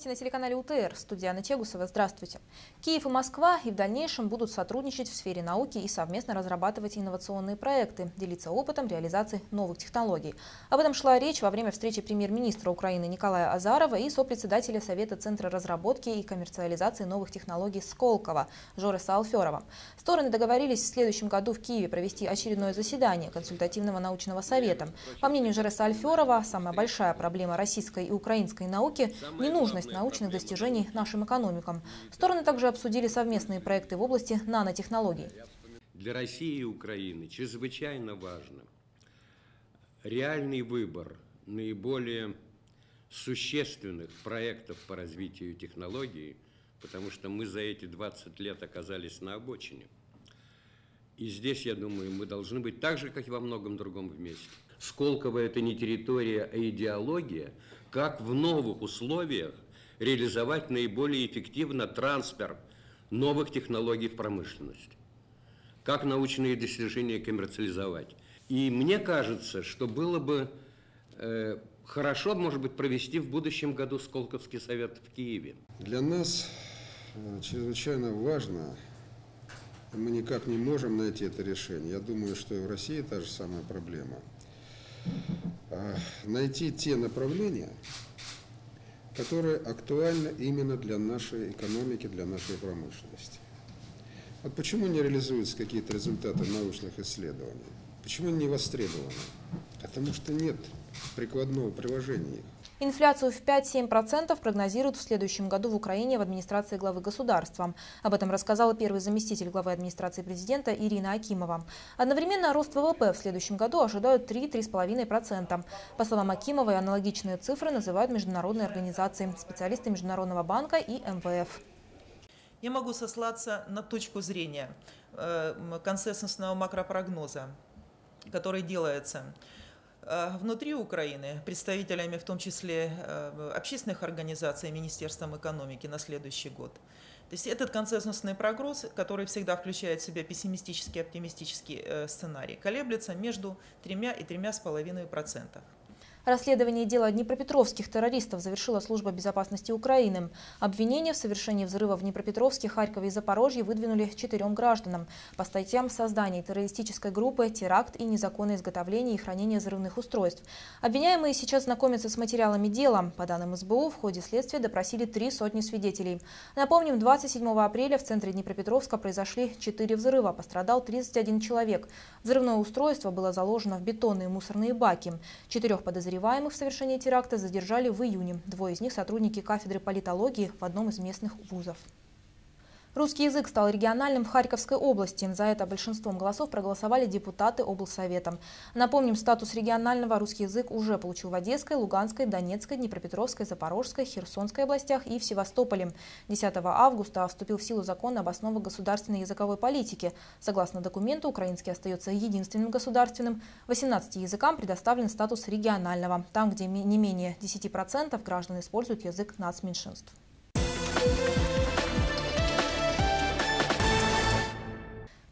Новости на телеканале УТР. Студия Анна Чегусова. Здравствуйте. Киев и Москва и в дальнейшем будут сотрудничать в сфере науки и совместно разрабатывать инновационные проекты, делиться опытом реализации новых технологий. Об этом шла речь во время встречи премьер-министра Украины Николая Азарова и сопредседателя Совета Центра разработки и коммерциализации новых технологий Сколково Жореса Алферова. Стороны договорились в следующем году в Киеве провести очередное заседание консультативного научного совета. По мнению Жореса Альферова, самая большая проблема российской и украинской науки – не нужно нужность научных достижений нашим экономикам. Стороны также обсудили совместные проекты в области нанотехнологий. Для России и Украины чрезвычайно важно реальный выбор наиболее существенных проектов по развитию технологий, потому что мы за эти 20 лет оказались на обочине. И здесь, я думаю, мы должны быть так же, как и во многом другом вместе. Сколково – это не территория, а идеология, как в новых условиях реализовать наиболее эффективно трансфер новых технологий в промышленность, как научные достижения коммерциализовать. И мне кажется, что было бы э, хорошо, может быть, провести в будущем году Сколковский совет в Киеве. Для нас э, чрезвычайно важно, мы никак не можем найти это решение. Я думаю, что и в России та же самая проблема – а, найти те направления, которые актуальны именно для нашей экономики, для нашей промышленности. Вот почему не реализуются какие-то результаты научных исследований? Почему не востребованы? Потому что нет прикладного приложения их. Инфляцию в 5-7% прогнозируют в следующем году в Украине в администрации главы государства. Об этом рассказала первый заместитель главы администрации президента Ирина Акимова. Одновременно рост ВВП в следующем году ожидают 3-3,5%. По словам Акимовой, аналогичные цифры называют международные организации, специалисты Международного банка и МВФ. Я могу сослаться на точку зрения э, консенсусного макропрогноза, который делается внутри Украины представителями, в том числе э, общественных организаций, Министерством экономики на следующий год. То есть этот консенсусный прогноз, который всегда включает в себя пессимистический и оптимистический э, сценарий, колеблется между 3 и 3,5%. Расследование дела днепропетровских террористов завершила служба безопасности Украины. Обвинения в совершении взрыва в Днепропетровске, Харькове и Запорожье выдвинули четырем гражданам по статьям создания террористической группы, теракт и незаконное изготовление и хранение взрывных устройств. Обвиняемые сейчас знакомятся с материалами дела. По данным СБУ, в ходе следствия допросили три сотни свидетелей. Напомним, 27 апреля в центре Днепропетровска произошли четыре взрыва. Пострадал 31 человек. Взрывное устройство было заложено в бетонные мусорные баки. Четырех подозреваемых Подозреваемых в совершении теракта задержали в июне. Двое из них – сотрудники кафедры политологии в одном из местных вузов. Русский язык стал региональным в Харьковской области. За это большинством голосов проголосовали депутаты облсовета. Напомним, статус регионального русский язык уже получил в Одесской, Луганской, Донецкой, Днепропетровской, Запорожской, Херсонской областях и в Севастополе. 10 августа вступил в силу закон об основах государственной языковой политики. Согласно документу, украинский остается единственным государственным. 18 языкам предоставлен статус регионального, там, где не менее 10% граждан используют язык нацменьшинств. Thank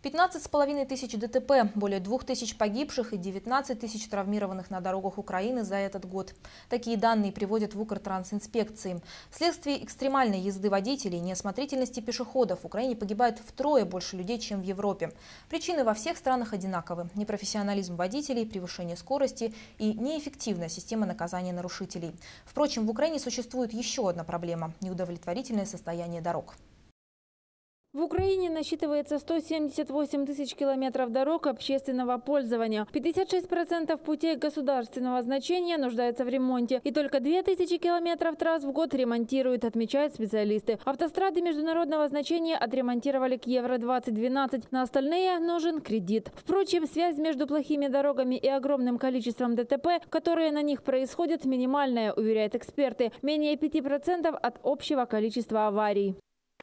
15,5 тысяч ДТП, более 2 тысяч погибших и 19 тысяч травмированных на дорогах Украины за этот год. Такие данные приводят в Укртрансинспекции. Вследствие экстремальной езды водителей, неосмотрительности пешеходов в Украине погибает втрое больше людей, чем в Европе. Причины во всех странах одинаковы. Непрофессионализм водителей, превышение скорости и неэффективная система наказания нарушителей. Впрочем, в Украине существует еще одна проблема – неудовлетворительное состояние дорог. В Украине насчитывается 178 тысяч километров дорог общественного пользования. 56% путей государственного значения нуждаются в ремонте. И только 2000 километров трасс в год ремонтируют, отмечают специалисты. Автострады международного значения отремонтировали к Евро-2012. На остальные нужен кредит. Впрочем, связь между плохими дорогами и огромным количеством ДТП, которые на них происходят, минимальная, уверяют эксперты. Менее 5% от общего количества аварий.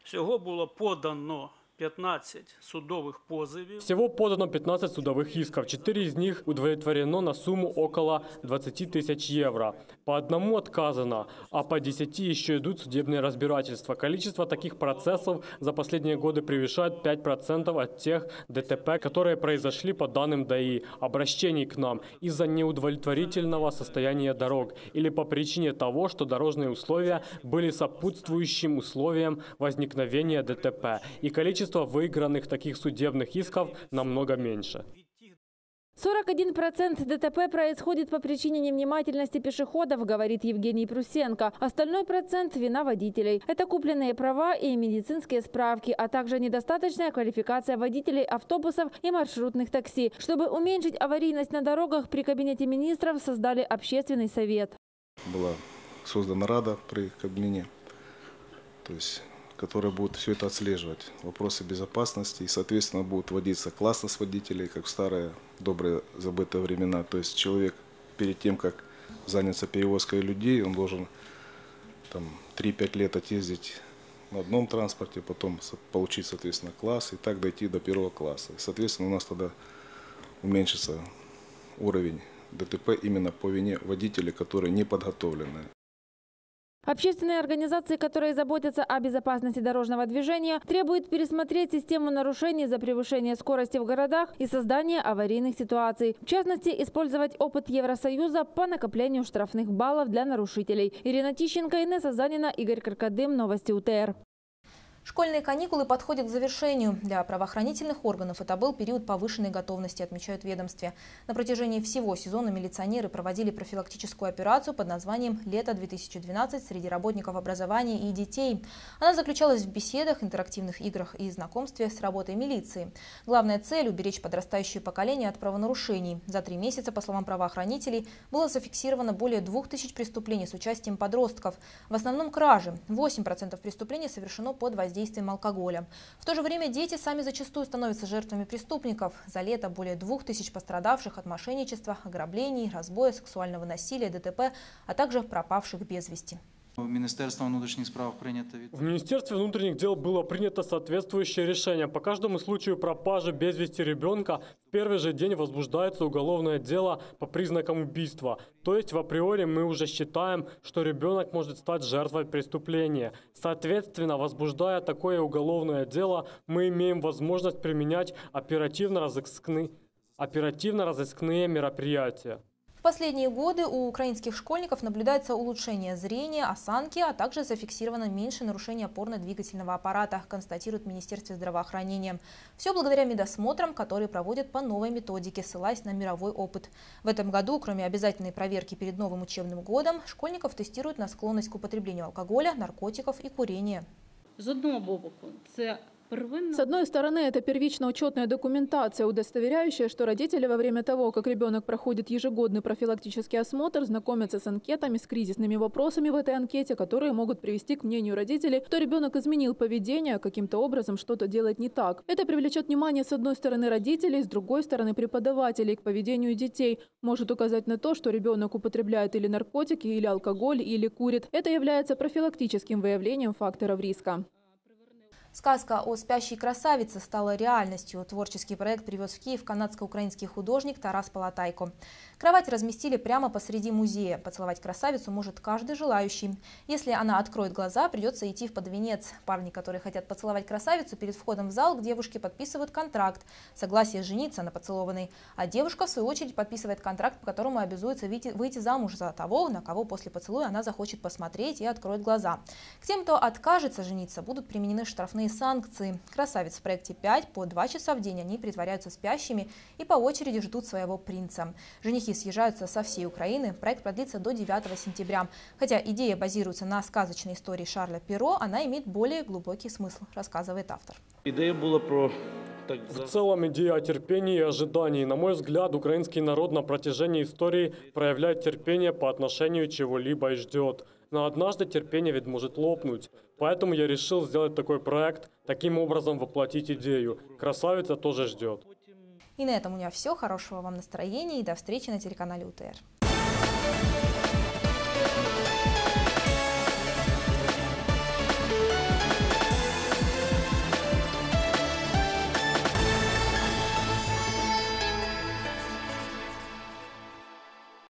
Всього було подано 15 судових позовів. Всего подано 15 судовых исков. Четыре из них удовлетворено на сумму около 20 тысяч евро. По одному отказано, а по 10 еще идут судебные разбирательства. Количество таких процессов за последние годы превышает 5% от тех ДТП, которые произошли по данным ДАИ, обращений к нам из-за неудовлетворительного состояния дорог или по причине того, что дорожные условия были сопутствующим условием возникновения ДТП. И количество выигранных таких судебных исков намного меньше. 41% ДТП происходит по причине невнимательности пешеходов, говорит Евгений Прусенко. Остальной процент – вина водителей. Это купленные права и медицинские справки, а также недостаточная квалификация водителей автобусов и маршрутных такси. Чтобы уменьшить аварийность на дорогах, при Кабинете министров создали общественный совет. была создана рада при Кабмине, то есть, которая будет все это отслеживать, вопросы безопасности, и, соответственно, будет вводиться классность водителей, как в старые добрые забытые времена. То есть человек перед тем, как заняться перевозкой людей, он должен там 3-5 лет отъездить на одном транспорте, потом получить, соответственно, класс и так дойти до первого класса. И, соответственно, у нас тогда уменьшится уровень ДТП именно по вине водителей, которые не подготовлены. Общественные организации, которые заботятся о безопасности дорожного движения, требуют пересмотреть систему нарушений за превышение скорости в городах и создание аварийных ситуаций. В частности, использовать опыт Евросоюза по накоплению штрафных баллов для нарушителей. Ирина Тищенко, Инесса Занина, Игорь Каркадым. Новости УТР. Школьные каникулы подходят к завершению. Для правоохранительных органов это был период повышенной готовности, отмечают ведомстве. На протяжении всего сезона милиционеры проводили профилактическую операцию под названием «Лето-2012» среди работников образования и детей. Она заключалась в беседах, интерактивных играх и знакомстве с работой милиции. Главная цель – уберечь подрастающее поколение от правонарушений. За три месяца, по словам правоохранителей, было зафиксировано более двух тысяч преступлений с участием подростков. В основном кражи. 8% преступлений совершено под воздействием алкоголя. В то же время дети сами зачастую становятся жертвами преступников. За лето более двух тысяч пострадавших от мошенничества, ограблений, разбоя, сексуального насилия, ДТП, а также пропавших без вести. Міністерством внутрішніх справ прийнято від В Министерстве внутренних дел было принято соответствующее решение. По каждому случаю пропажи без вести ребенка в первый же день возбуждается уголовное дело по признакам убийства. То есть в априори мы уже считаем, что ребенок может стать жертвой преступления. Соответственно, возбуждая такое уголовное дело, мы имеем возможность применять оперативно-розыскные оперативно-розыскные мероприятия. Последние годы у украинских школьников наблюдается улучшение зрения, осанки, а также зафиксировано меньше нарушений опорно-двигательного аппарата, констатирует в Министерстве здравоохранения. Все благодаря медосмотрам, которые проводят по новой методике, ссылаясь на мировой опыт. В этом году, кроме обязательной проверки перед новым учебным годом, школьников тестируют на склонность к употреблению алкоголя, наркотиков и курения. З одного боку, первинна С одной стороны, это первично-учетная документация, удостоверяющая, что родители во время того, как ребенок проходит ежегодный профилактический осмотр, знакомятся с анкетами, с кризисными вопросами в этой анкете, которые могут привести к мнению родителей, что ребенок изменил поведение, каким-то образом что-то делает не так. Это привлечет внимание с одной стороны родителей, с другой стороны преподавателей к поведению детей, может указать на то, что ребенок употребляет или наркотики, или алкоголь, или курит. Это является профилактическим выявлением факторов риска. Сказка о спящей красавице стала реальностью. Творческий проект привез в Киев канадско-украинский художник Тарас Палатайко. Кровать разместили прямо посреди музея. Поцеловать красавицу может каждый желающий. Если она откроет глаза, придется идти в под венец. Парни, которые хотят поцеловать красавицу, перед входом в зал к девушке подписывают контракт. Согласие жениться на поцелованной. А девушка, в свою очередь, подписывает контракт, по которому обязуется выйти замуж за того, на кого после поцелуя она захочет посмотреть и откроет глаза. К тем, кто откажется жениться, будут применены штрафные санкции. Красавиц в проекте 5 по 2 часа в день они притворяются спящими и по очереди ждут своего принца. Женихи съезжаются со всей Украины. Проект продлится до 9 сентября. Хотя идея базируется на сказочной истории Шарля Перо, она имеет более глубокий смысл, рассказывает автор. ідея була про В целом идея о терпении и ожидании. На мой взгляд, украинский народ на протяжении истории проявляет терпение по отношению чего-либо и ждет. Но однажды терпение ведь может лопнуть. Поэтому я решил сделать такой проект, таким образом воплотить идею. Красавица тоже ждет. И на этом у меня все. Хорошего вам настроения и до встречи на телеканале УТР.